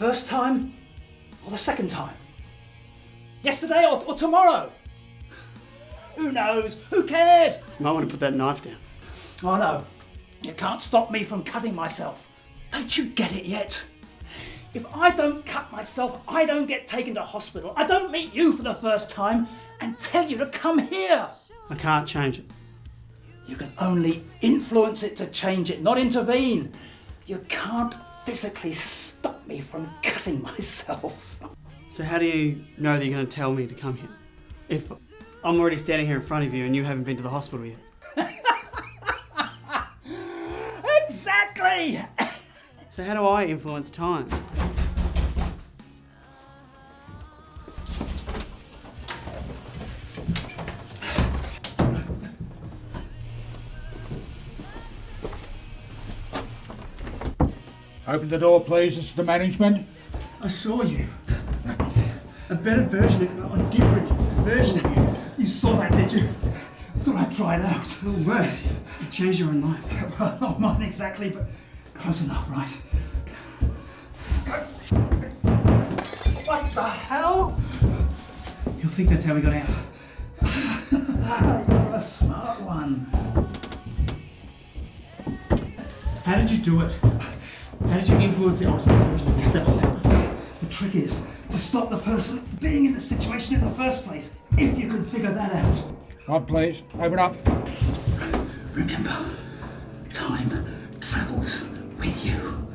[SPEAKER 13] first time? Or the second time? Yesterday or, or tomorrow? Who knows? Who cares?
[SPEAKER 5] You might want to put that knife down.
[SPEAKER 13] I know. You can't stop me from cutting myself. Don't you get it yet? If I don't cut myself, I don't get taken to hospital. I don't meet you for the first time and tell you to come here.
[SPEAKER 5] I can't change it.
[SPEAKER 13] You can only influence it to change it, not intervene. You can't physically stop me from cutting myself.
[SPEAKER 5] So how do you know that you're going to tell me to come here? If I'm already standing here in front of you and you haven't been to the hospital yet.
[SPEAKER 13] exactly!
[SPEAKER 5] So how do I influence time?
[SPEAKER 20] Open the door, please. It's the management.
[SPEAKER 5] I saw you. A better version, of, a different version of you.
[SPEAKER 13] You saw that, did you? Thought I'd try it out.
[SPEAKER 5] Or worse, you changed your own life.
[SPEAKER 13] Well, not mine exactly, but close enough, right? What the hell?
[SPEAKER 5] You'll think that's how we got out.
[SPEAKER 13] You're a smart one.
[SPEAKER 5] How did you do it? How did you influence the ultimate version of yourself?
[SPEAKER 13] The trick is to stop the person being in the situation in the first place, if you can figure that out.
[SPEAKER 20] Right, please. Open up.
[SPEAKER 13] Remember, time travels with you.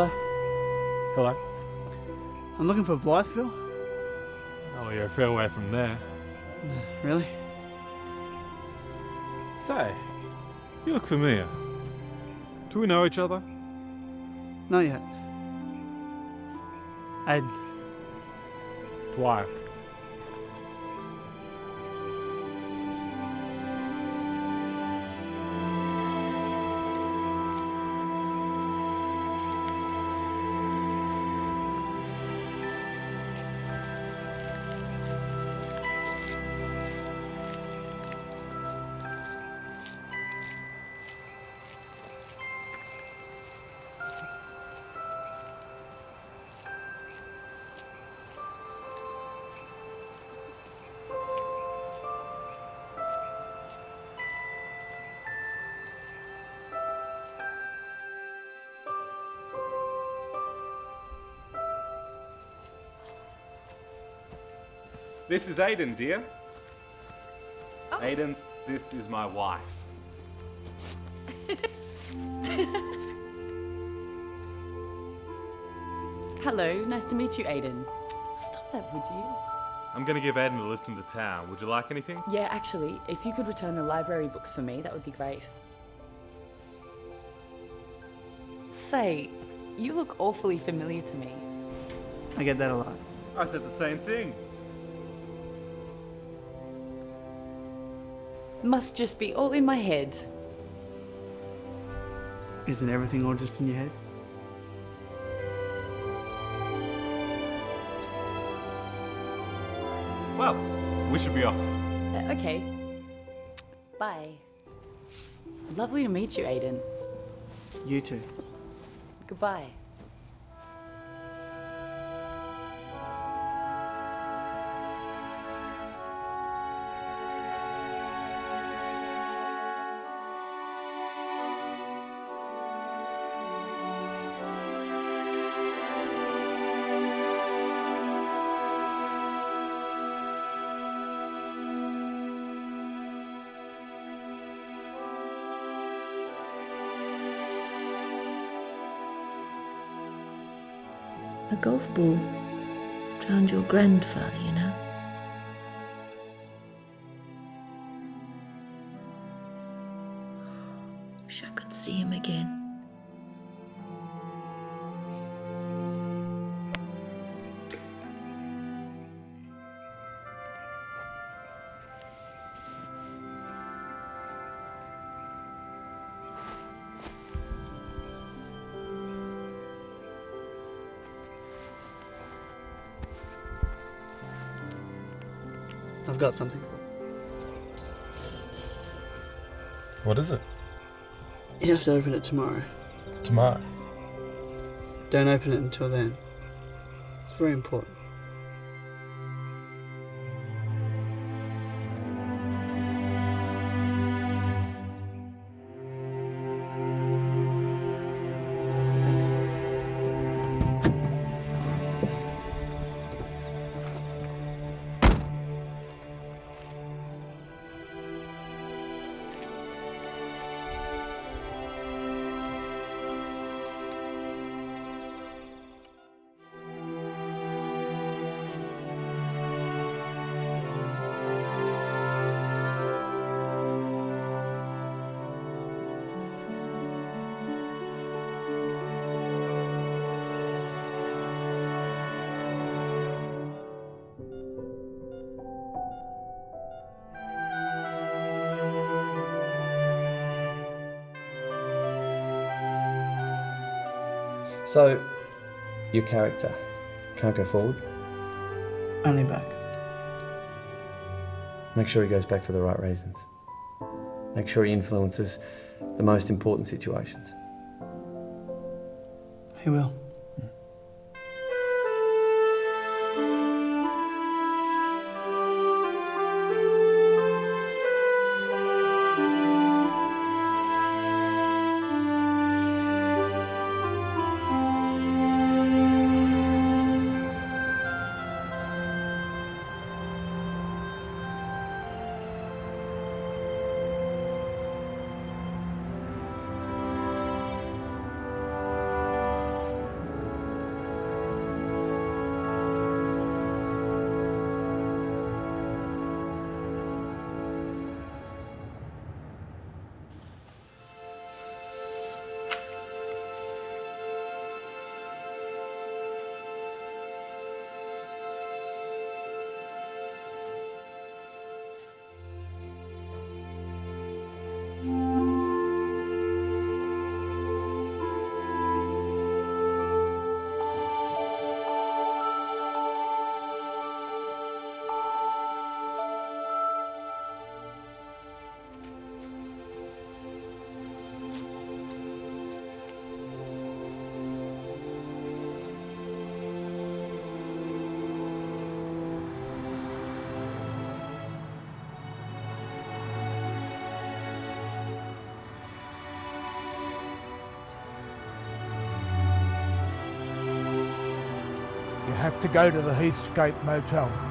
[SPEAKER 5] Hello.
[SPEAKER 21] Hello.
[SPEAKER 5] I'm looking for Blytheville.
[SPEAKER 21] Oh, you're a fair way from there.
[SPEAKER 5] Really?
[SPEAKER 21] Say, you look familiar. Do we know each other?
[SPEAKER 5] Not yet. Aiden.
[SPEAKER 21] Dwyer. This is Aiden, dear. Oh. Aiden, this is my wife.
[SPEAKER 22] Hello, nice to meet you, Aiden. Stop that, would you?
[SPEAKER 21] I'm gonna give Aiden a lift into town. Would you like anything?
[SPEAKER 22] Yeah, actually, if you could return the library books for me, that would be great. Say, you look awfully familiar to me.
[SPEAKER 5] I get that a lot.
[SPEAKER 21] I said the same thing.
[SPEAKER 22] Must just be all in my head.
[SPEAKER 5] Isn't everything all just in your head?
[SPEAKER 21] Well, we should be off.
[SPEAKER 22] Uh, okay. Bye. Lovely to meet you, Aiden.
[SPEAKER 5] You too.
[SPEAKER 22] Goodbye.
[SPEAKER 6] A golf ball drowned your grandfather, you know.
[SPEAKER 5] Something.
[SPEAKER 19] What is it?
[SPEAKER 5] You have to open it tomorrow.
[SPEAKER 19] Tomorrow.
[SPEAKER 5] Don't open it until then. It's very important.
[SPEAKER 2] So, your character can't go forward?
[SPEAKER 5] Only back.
[SPEAKER 2] Make sure he goes back for the right reasons. Make sure he influences the most important situations.
[SPEAKER 5] He will.
[SPEAKER 20] To go to the Heathscape Motel.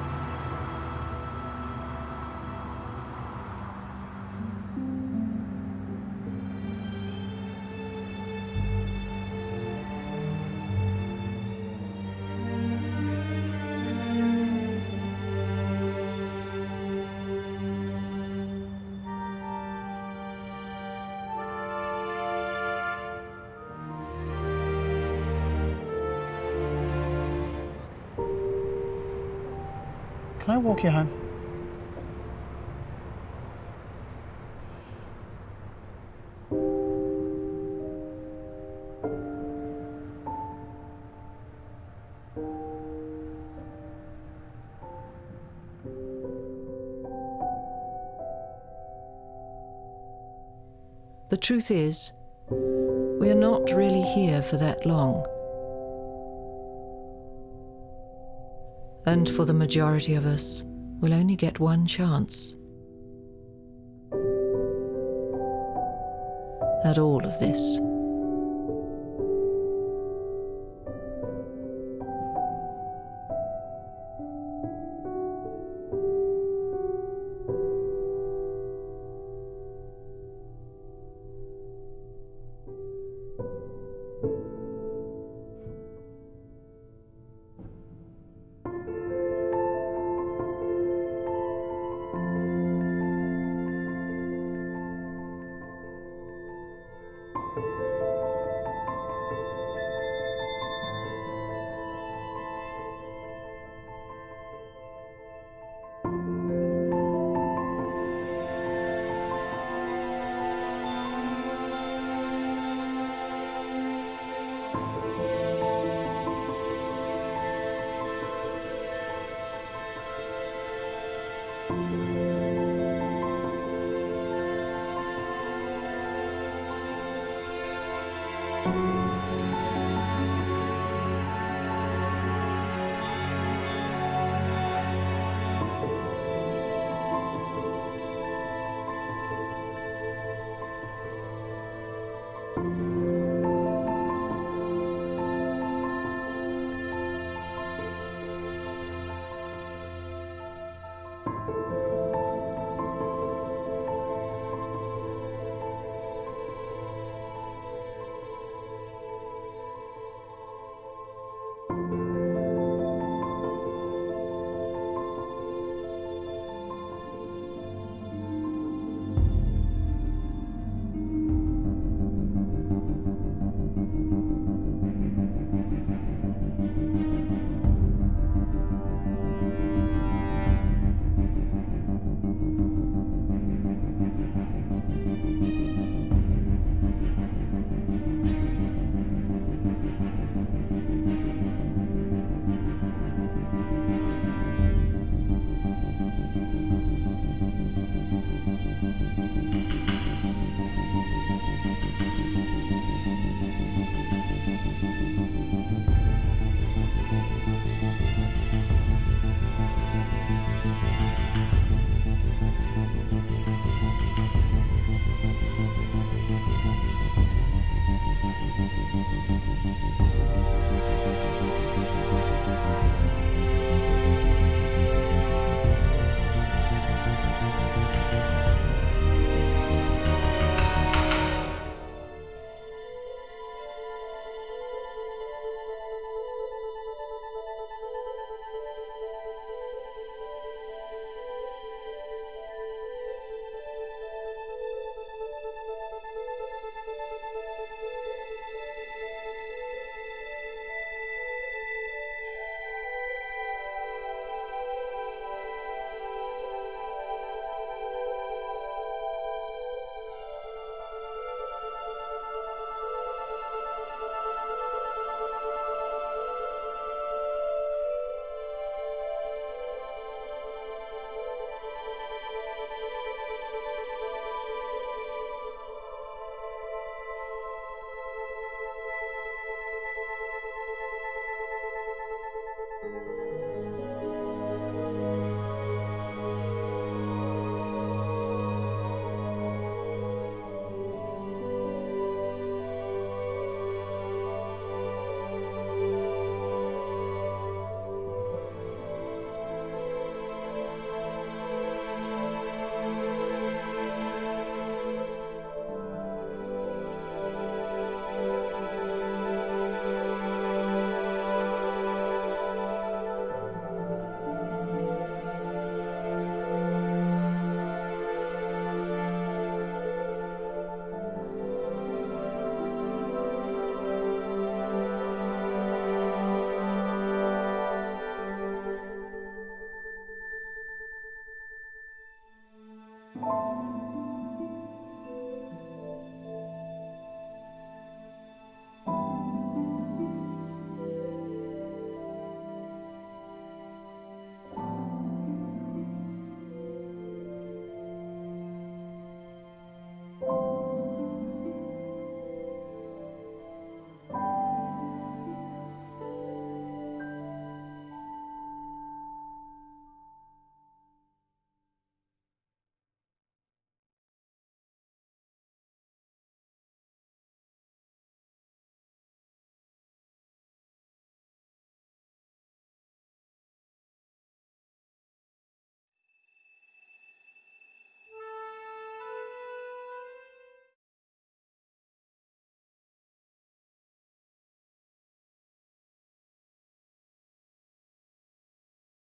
[SPEAKER 19] Can I walk you home?
[SPEAKER 1] The truth is, we are not really here for that long. And for the majority of us, we'll only get one chance at all of this.